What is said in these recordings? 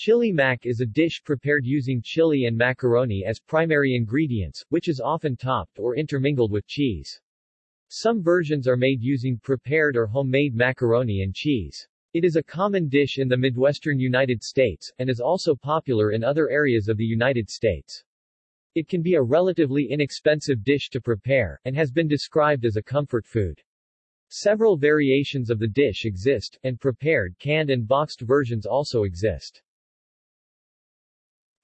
Chili mac is a dish prepared using chili and macaroni as primary ingredients, which is often topped or intermingled with cheese. Some versions are made using prepared or homemade macaroni and cheese. It is a common dish in the Midwestern United States, and is also popular in other areas of the United States. It can be a relatively inexpensive dish to prepare, and has been described as a comfort food. Several variations of the dish exist, and prepared canned and boxed versions also exist.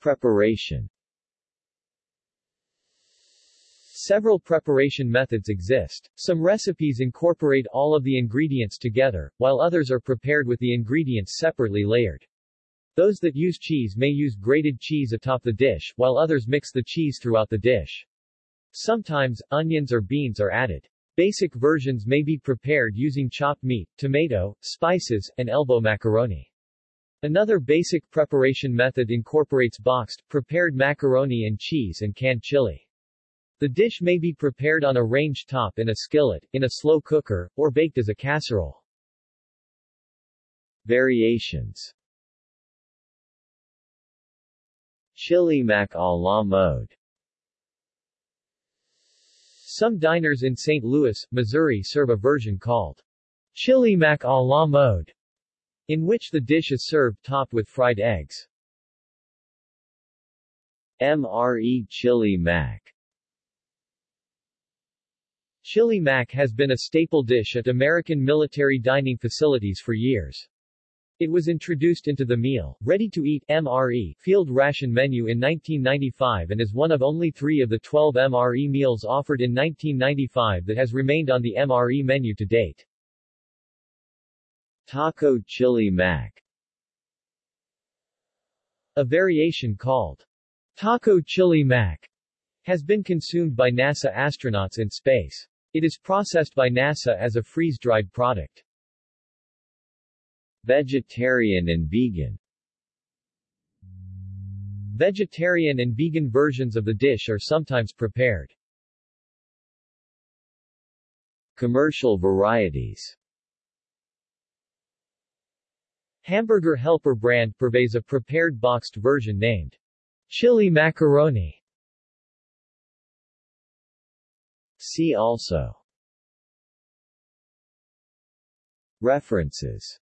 Preparation Several preparation methods exist. Some recipes incorporate all of the ingredients together, while others are prepared with the ingredients separately layered. Those that use cheese may use grated cheese atop the dish, while others mix the cheese throughout the dish. Sometimes, onions or beans are added. Basic versions may be prepared using chopped meat, tomato, spices, and elbow macaroni. Another basic preparation method incorporates boxed, prepared macaroni and cheese and canned chili. The dish may be prepared on a range top in a skillet, in a slow cooker, or baked as a casserole. Variations Chili mac a la mode Some diners in St. Louis, Missouri serve a version called Chili mac a la mode in which the dish is served topped with fried eggs. MRE Chili Mac Chili mac has been a staple dish at American military dining facilities for years. It was introduced into the meal, ready-to-eat MRE field ration menu in 1995 and is one of only three of the 12 MRE meals offered in 1995 that has remained on the MRE menu to date. Taco Chili Mac A variation called Taco Chili Mac has been consumed by NASA astronauts in space. It is processed by NASA as a freeze-dried product. Vegetarian and vegan Vegetarian and vegan versions of the dish are sometimes prepared. Commercial varieties Hamburger Helper brand purveys a prepared boxed version named Chili Macaroni. See also References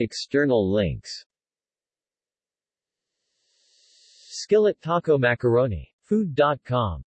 External links Skillet Taco Macaroni. Food.com